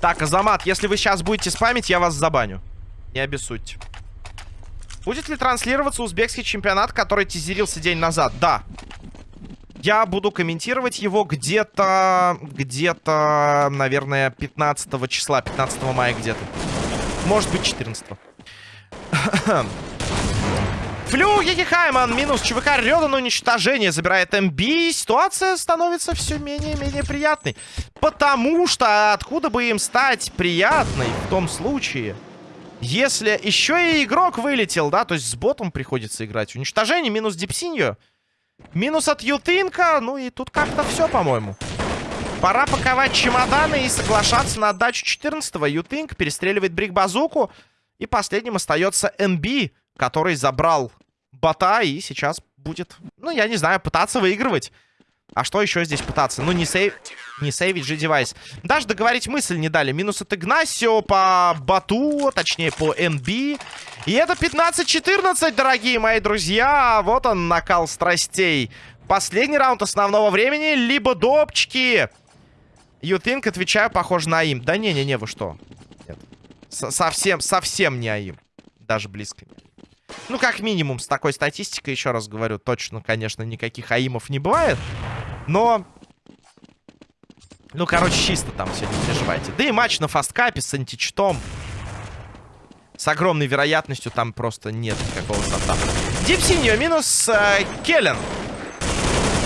Speaker 1: Так, Азамат, если вы сейчас будете спамить, я вас забаню. Не обессудьте. Будет ли транслироваться узбекский чемпионат, который тизерился день назад? Да. Я буду комментировать его где-то, где-то, наверное, 15 числа, 15 мая где-то. Может быть, 14. Флю Хайман минус ЧВК Рёдан уничтожение забирает МБ. Ситуация становится все менее и менее приятной. Потому что откуда бы им стать приятной в том случае, если еще и игрок вылетел, да, то есть с ботом приходится играть. Уничтожение, минус Дипсиньо. Минус от Ютынка. Ну и тут как-то все, по-моему. Пора паковать чемоданы и соглашаться на отдачу 14-го. Ютынк перестреливает Брик-базуку. И последним остается НБ, который забрал бота и сейчас будет, ну, я не знаю, пытаться выигрывать. А что еще здесь пытаться? Ну, не, сейв... не сейвить же девайс. Даже договорить мысль не дали. Минус от Игнасио по Бату, точнее, по НБ. И это 15-14, дорогие мои друзья. Вот он, накал страстей. Последний раунд основного времени, либо допчики. Think, отвечаю, похоже на им. Да не-не-не, вы что? Нет. совсем, совсем не АИМ. Даже близко не. Ну, как минимум, с такой статистикой, еще раз говорю, точно, конечно, никаких АИМов не бывает. Но Ну, короче, чисто там все, не переживайте. Да и матч на фасткапе с античитом. С огромной вероятностью там просто нет никакого софта. Дипсиньо минус э, Келлен.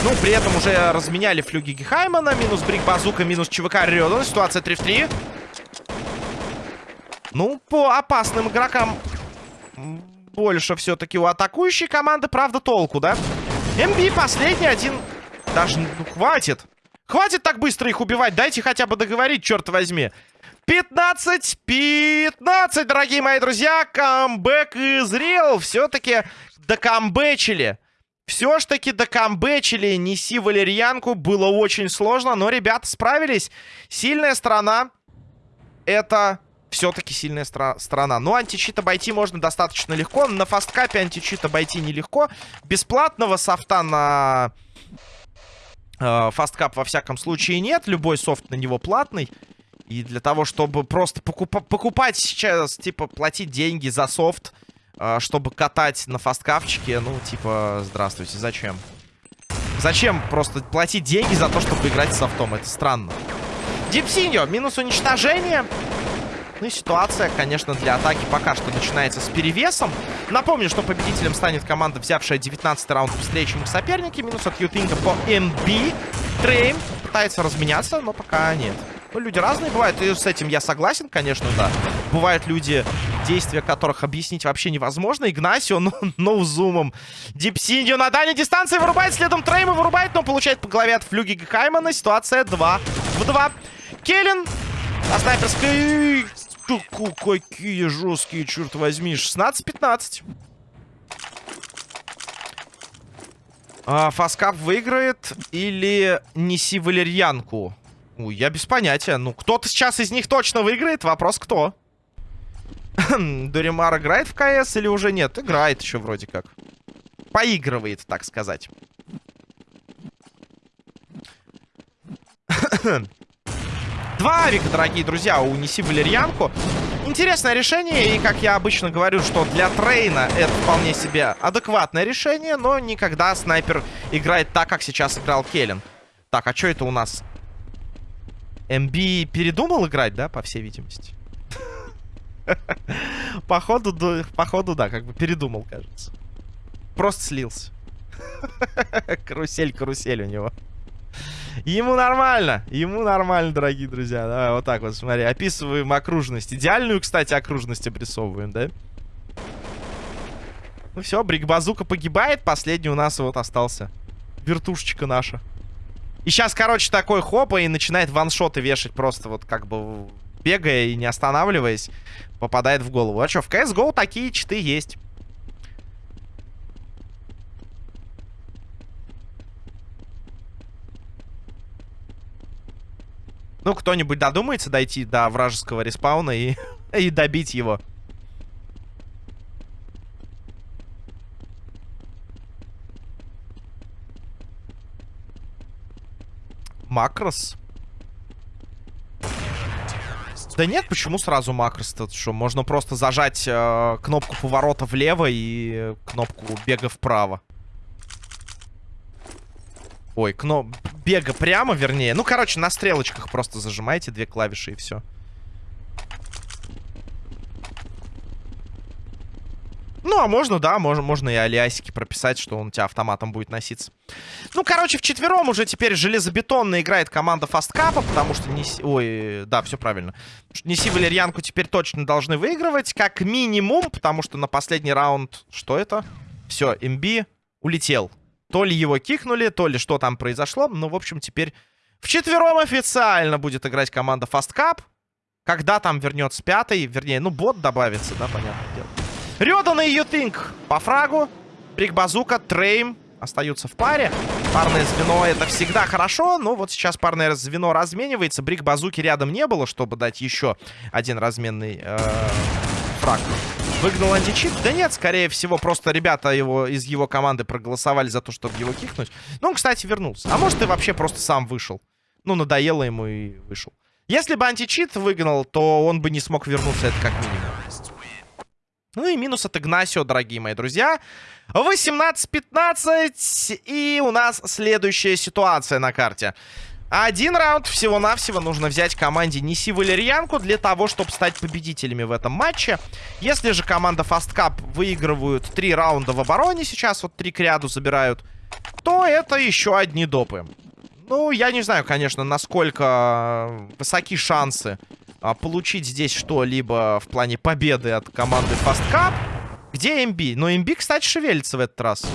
Speaker 1: Ну, при этом уже разменяли флюги Гехаймана. Минус Брик Базука, минус ЧВК Рёдан. Ситуация 3 в 3. Ну, по опасным игрокам больше все-таки у атакующей команды, правда, толку, да? МБ последний один. Даже, ну, хватит. Хватит так быстро их убивать. Дайте хотя бы договорить, черт возьми. 15, 15, дорогие мои друзья. Камбэк изрел. Все-таки докамбэчили. Все ж таки докамбэчили. Неси валерьянку. Было очень сложно, но ребята справились. Сильная сторона. Это все-таки сильная стра страна. Но античит обойти можно достаточно легко. На фасткапе античит обойти нелегко. Бесплатного софта на э, фасткап во всяком случае нет. Любой софт на него платный. И для того, чтобы просто покуп покупать сейчас, типа, платить деньги за софт, э, чтобы катать на фасткапчике, ну, типа, здравствуйте, зачем? Зачем просто платить деньги за то, чтобы играть с софтом? Это странно. Дипсиньо, минус уничтожение. Ну и ситуация, конечно, для атаки пока что начинается с перевесом. Напомню, что победителем станет команда, взявшая 19 раунд их соперники. Минус от Ютинга по МБ. Трейн пытается разменяться, но пока нет. Ну, люди разные бывают, и с этим я согласен, конечно, да. Бывают люди, действия которых объяснить вообще невозможно. Игнасио, ну, no zoom ом. Дипсиндио на дальней дистанции вырубает, следом Трейма вырубает, но получает по голове от флюги Хаймана. Ситуация 2 в 2. Келлен на снайперской... Какие жесткие, черт возьми. 16-15. А, Фаскап выиграет или неси валерьянку? Ой, я без понятия. Ну, кто-то сейчас из них точно выиграет. Вопрос, кто? Дуримар играет в КС или уже нет? Играет еще вроде как. Поигрывает, так сказать. Два авика, дорогие друзья, унеси валерьянку. Интересное решение, и как я обычно говорю, что для Трейна это вполне себе адекватное решение, но никогда снайпер играет так, как сейчас играл Келлен. Так, а что это у нас? МБ передумал играть, да, по всей видимости? Походу, походу, да, как бы передумал, кажется. Просто слился. Карусель, карусель у него. Ему нормально, ему нормально, дорогие друзья. Давай вот так вот, смотри, описываем окружность. Идеальную, кстати, окружность обрисовываем, да? Ну все, Брикбазука погибает. Последний у нас вот остался. Вертушечка наша. И сейчас, короче, такой хопа и начинает ваншоты вешать просто вот как бы бегая и не останавливаясь, попадает в голову. А что, в CSGO такие читы есть. Ну, кто-нибудь додумается дойти до вражеского респауна и, и добить его. Макрос? Да нет, почему сразу макрос-то? Что, можно просто зажать э, кнопку поворота влево и кнопку бега вправо. Ой, кноп... бега прямо, вернее. Ну, короче, на стрелочках просто зажимаете две клавиши и все. Ну, а можно, да, можно, можно и алиасики прописать, что он у тебя автоматом будет носиться. Ну, короче, в четвером уже теперь железобетонно играет команда фасткапа, потому что не... Ой, да, все правильно. Неси валерьянку теперь точно должны выигрывать, как минимум, потому что на последний раунд... Что это? Все, МБ улетел. То ли его кикнули, то ли что там произошло. Ну, в общем, теперь в четвером официально будет играть команда фасткап. Когда там вернется пятый, вернее, ну, бот добавится, да, понятное дело. Рёдан и Ютинг по фрагу. Брик Базука, Трейм остаются в паре. Парное звено это всегда хорошо, но вот сейчас парное звено разменивается. Брик Базуки рядом не было, чтобы дать еще один разменный э, фраг. Выгнал античит? Да нет, скорее всего, просто ребята его из его команды проголосовали за то, чтобы его кикнуть. Ну, он, кстати, вернулся. А может, и вообще просто сам вышел. Ну, надоело ему и вышел. Если бы античит выгнал, то он бы не смог вернуться, это как минимум. Ну и минус от Игнасио, дорогие мои друзья. 18-15. И у нас следующая ситуация на карте. Один раунд всего-навсего нужно взять команде Неси Валерьянку для того, чтобы стать победителями в этом матче. Если же команда Fast Cup выигрывают три раунда в обороне сейчас, вот три к ряду забирают, то это еще одни допы. Ну, я не знаю, конечно, насколько высоки шансы а, получить здесь что-либо в плане победы от команды Fast Cup. Где МБ? Но МБ, кстати, шевелится в этот раз.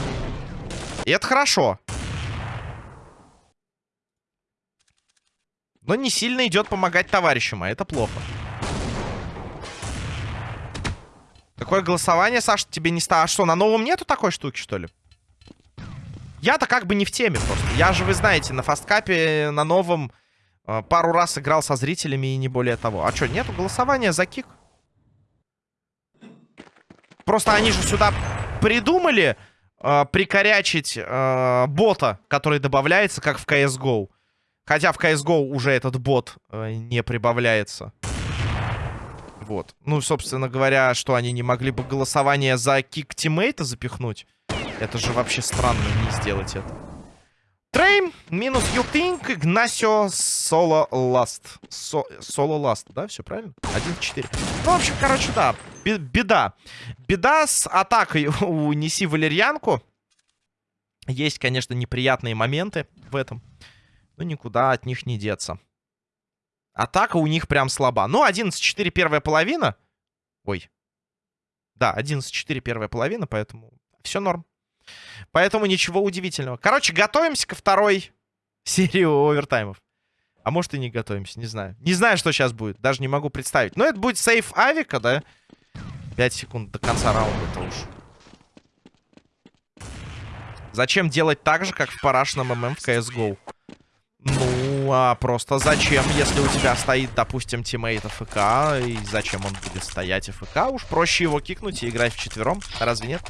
Speaker 1: И это хорошо. Но не сильно идет помогать товарищам, а это плохо. Какое голосование, Саша, тебе не стало? А что, на новом нету такой штуки, что ли? Я-то как бы не в теме просто. Я же, вы знаете, на фасткапе на новом э, пару раз играл со зрителями и не более того. А что, нету голосования за кик? Просто они же сюда придумали э, прикорячить э, бота, который добавляется, как в CSGO. Хотя в CSGO уже этот бот э, не прибавляется. Вот. Ну, собственно говоря, что они не могли бы голосование за кик тиммейта запихнуть? Это же вообще странно не сделать это. Трейм, минус Think, Игнасио, solo last. Solo last, да, все правильно? 1-4. Ну, в общем, короче, да, беда. Беда с атакой у Неси Валерьянку. Есть, конечно, неприятные моменты в этом. Ну, никуда от них не деться. Атака у них прям слаба. Ну, 11-4 первая половина. Ой. Да, 11-4 первая половина, поэтому все норм. Поэтому ничего удивительного. Короче, готовимся ко второй серии овертаймов. А может и не готовимся, не знаю. Не знаю, что сейчас будет, даже не могу представить. Но это будет сейф авика, да? 5 секунд до конца раунда-то уж. Зачем делать так же, как в парашном ММ в CSGO? Ну, а просто зачем, если у тебя стоит, допустим, тиммейт AFK, и зачем он будет стоять AFK? Уж проще его кикнуть и играть в четвером, разве нет?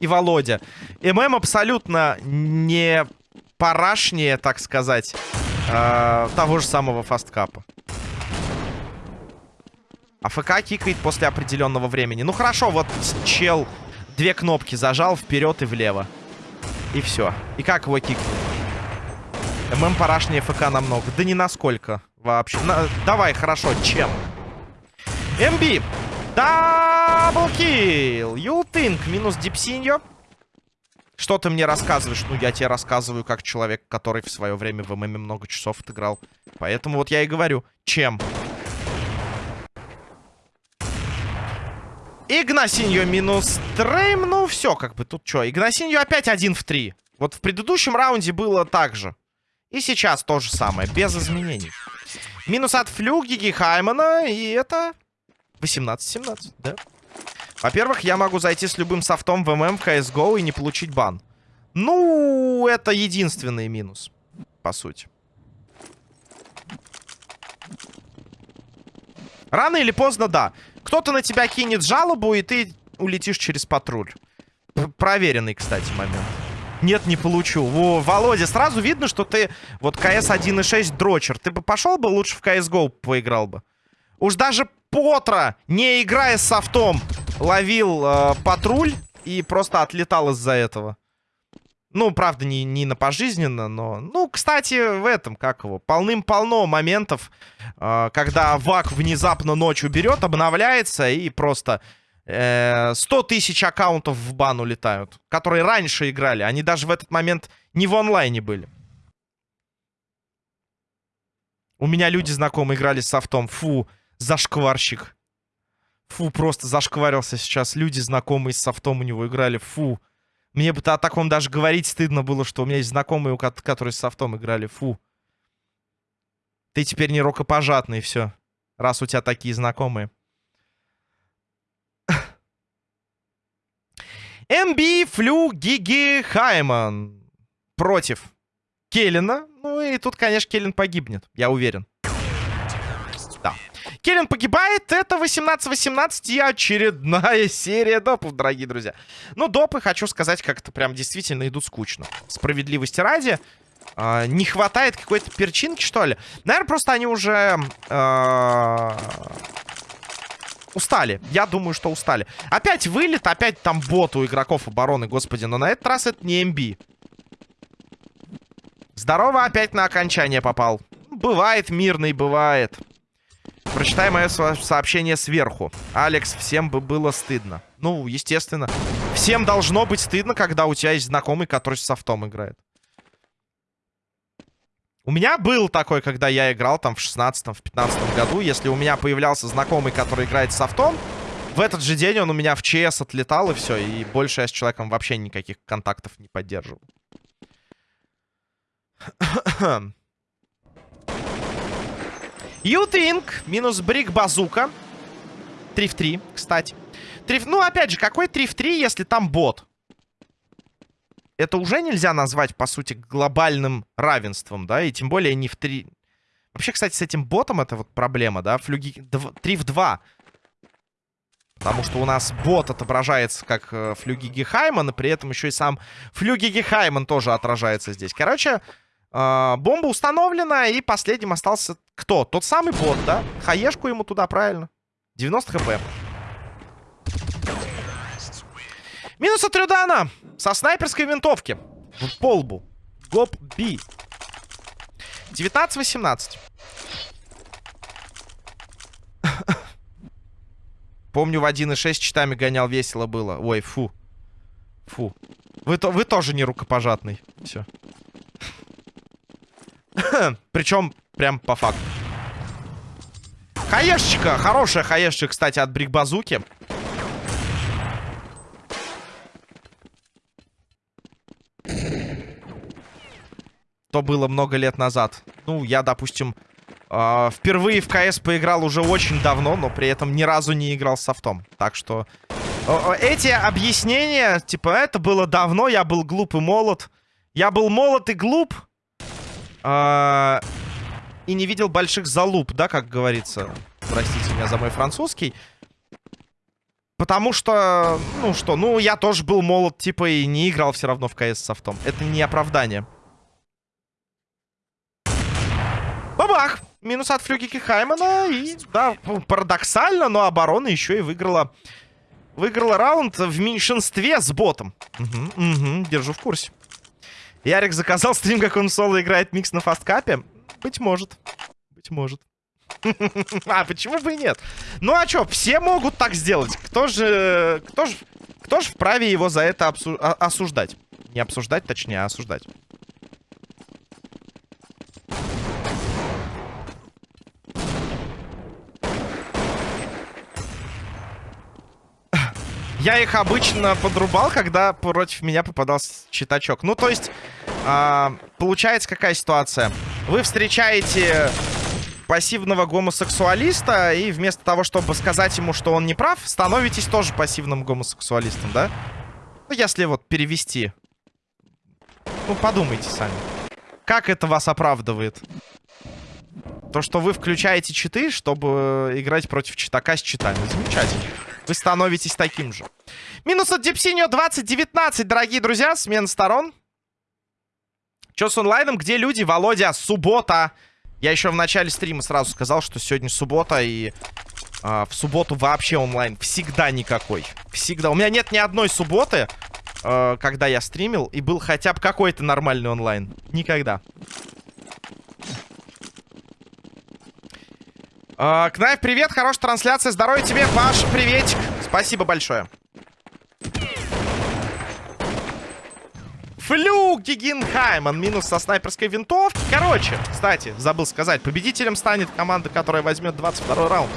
Speaker 1: И Володя. MM абсолютно не парашнее, так сказать, э, того же самого фасткапа. AFK кикает после определенного времени. Ну хорошо, вот чел две кнопки зажал вперед и влево. И все. И как его кикнуть? MM парашнее ФК намного. Да не насколько вообще. На... Давай, хорошо, чем? МБ. Double kill. Think. Минус Дипсиньо. Что ты мне рассказываешь? Ну, я тебе рассказываю как человек, который в свое время в MM много часов отыграл. Поэтому вот я и говорю. Чем? Игнасиньо минус трейм. Ну, все, как бы тут что. Игнасиньо опять один в три. Вот в предыдущем раунде было так же. И сейчас то же самое, без изменений. Минус от Флюгиги Хаймана. И это 18-17, да? Во-первых, я могу зайти с любым софтом в ММ в CSGO и не получить бан. Ну, это единственный минус, по сути. Рано или поздно, да. Кто-то на тебя кинет жалобу, и ты улетишь через патруль. П Проверенный, кстати, момент. Нет, не получу. Во, Володя, сразу видно, что ты вот КС 1.6 дрочер. Ты бы пошел бы лучше в CSGO поиграл бы. Уж даже Потра, не играя с софтом, ловил э, патруль и просто отлетал из-за этого. Ну, правда, не, не на пожизненно, но... Ну, кстати, в этом, как его, полным-полно моментов, э, когда ВАК внезапно ночью берет, обновляется и просто э, 100 тысяч аккаунтов в бан улетают, которые раньше играли. Они даже в этот момент не в онлайне были. У меня люди знакомые играли с софтом. Фу, зашкварщик. Фу, просто зашкварился сейчас. Люди знакомые с софтом у него играли. Фу. Мне бы о таком даже говорить стыдно было, что у меня есть знакомые, которые с софтом играли. Фу. Ты теперь не рукопожатный, все. Раз у тебя такие знакомые. МБ Флю Гиги Хайман против Келлина. Ну и тут, конечно, Келлин погибнет, я уверен. Келлен погибает. Это 18-18 и очередная серия допов, дорогие друзья. Ну, допы, хочу сказать, как-то прям действительно идут скучно. Справедливости ради. Э, не хватает какой-то перчинки, что ли. Наверное, просто они уже... Э, Устали. Я думаю, что устали. Опять вылет, опять там бот у игроков обороны, господи. Но на этот раз это не МБ. Здорово, опять на окончание попал. Бывает, мирный, бывает. Прочитай мое сообщение сверху. Алекс, всем бы было стыдно. Ну, естественно. Всем должно быть стыдно, когда у тебя есть знакомый, который с софтом играет. У меня был такой, когда я играл там в 16-м, в 15 году. Если у меня появлялся знакомый, который играет с софтом, в этот же день он у меня в ЧС отлетал, и все. И больше я с человеком вообще никаких контактов не поддерживал. Ютинг минус брик базука. 3 в 3, кстати. 3 в... Ну, опять же, какой 3 в 3, если там бот? Это уже нельзя назвать, по сути, глобальным равенством, да? И тем более не в 3... Вообще, кстати, с этим ботом это вот проблема, да? Флюги... 3 в 2. Потому что у нас бот отображается как э, Флюгиги Хайман, и при этом еще и сам Флюгиги Хайман тоже отражается здесь. Короче, э, бомба установлена, и последним остался кто? Тот самый бот, да? Хаешку ему туда, правильно? 90 хп. Минус от Рюдана со снайперской винтовки. В полбу. Гоп Би. 19-18. Помню, в 1.6 читами гонял, весело было. Ой, фу. Фу. Вы, то, вы тоже не рукопожатный. Все. Причем, прям по факту. Хаешечка. Хорошая хаешечка, кстати, от Брикбазуки. То было много лет назад. Ну, я, допустим, э, впервые в КС поиграл уже очень давно, но при этом ни разу не играл с софтом. Так что э, эти объяснения, типа, это было давно, я был глуп и молод. Я был молод и глуп. Э, и не видел больших залуп, да, как говорится. Простите меня за мой французский. Потому что, ну что, ну я тоже был молод, типа, и не играл все равно в КС с софтом. Это не оправдание. Бабах! Минус от флюгики Хаймана. И, да, парадоксально, но оборона еще и выиграла... Выиграла раунд в меньшинстве с ботом. Угу, угу, держу в курсе. Ярик заказал стрим, как он соло играет микс на фасткапе. Быть может. Быть может. А, почему бы и нет? Ну а что, все могут так сделать. Кто же... Кто же... Кто же вправе его за это обсу... осуждать? Не обсуждать, точнее, а осуждать. Я их обычно подрубал, когда против меня попадался читачок. Ну, то есть, э, получается какая ситуация? Вы встречаете пассивного гомосексуалиста, и вместо того, чтобы сказать ему, что он не прав, становитесь тоже пассивным гомосексуалистом, да? Ну, если вот перевести. Ну, подумайте сами. Как это вас оправдывает? То, что вы включаете читы, чтобы играть против читака с читами. Замечательно. Вы становитесь таким же. Минус от Дипсиньо 2019, дорогие друзья. Смена сторон. Че с онлайном? Где люди? Володя, суббота. Я еще в начале стрима сразу сказал, что сегодня суббота и... А, в субботу вообще онлайн всегда никакой. Всегда. У меня нет ни одной субботы, а, когда я стримил, и был хотя бы какой-то нормальный онлайн. Никогда. А, Кнайф, привет, хорошая трансляция. Здоровья тебе, Паш, приветик. Спасибо большое. Флюк Гигенхайман. Минус со снайперской винтовки. Короче, кстати, забыл сказать. Победителем станет команда, которая возьмет 22 раунд.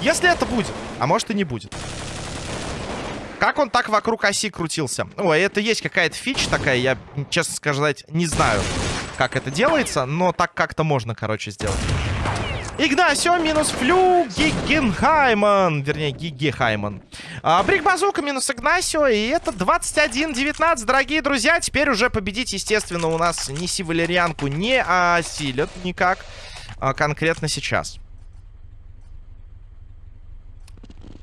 Speaker 1: Если это будет. А может и не будет. Как он так вокруг оси крутился? Ой, это есть какая-то фича такая. Я, честно сказать, не знаю, как это делается. Но так как-то можно, короче, сделать. Игнасио минус Флю Гигенхайман. Вернее, Гигехайман. А, Брик Базука минус Игнасио. И это 21-19, дорогие друзья. Теперь уже победить, естественно, у нас Неси Валерьянку не осилят никак. А, конкретно сейчас.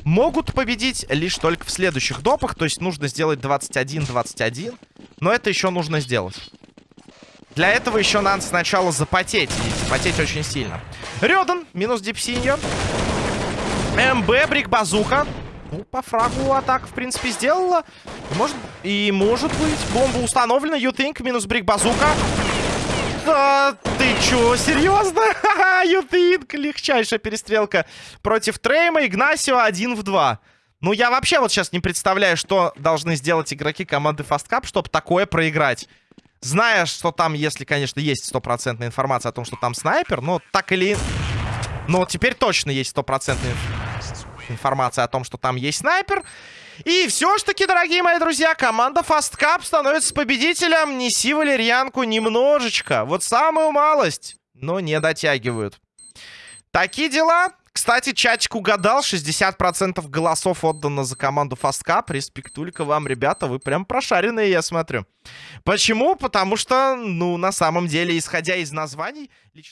Speaker 1: Могут победить лишь только в следующих допах. То есть нужно сделать 21-21. Но это еще нужно сделать. Для этого еще надо сначала запотеть. И запотеть очень сильно. Рёдан, минус Дипсиньо. МБ, Брик Базука. Ну, по фрагу атака, в принципе, сделала. Может, и может быть. Бомба установлена. Think минус Брик Базука. Да, ты чё, серьезно? think. Легчайшая перестрелка против Трейма. Игнасио один в два. Ну, я вообще вот сейчас не представляю, что должны сделать игроки команды Fast чтобы такое проиграть. Зная, что там, если, конечно, есть стопроцентная информация о том, что там снайпер, но так или... Но теперь точно есть стопроцентная информация о том, что там есть снайпер. И все ж таки, дорогие мои друзья, команда Fast Cup становится победителем. Неси валерьянку немножечко. Вот самую малость. Но не дотягивают. Такие дела. Кстати, чатик угадал. 60% голосов отдано за команду Fast Cup. Респектулька вам, ребята. Вы прям прошаренные, я смотрю. Почему? Потому что, ну, на самом деле, исходя из названий... Лично...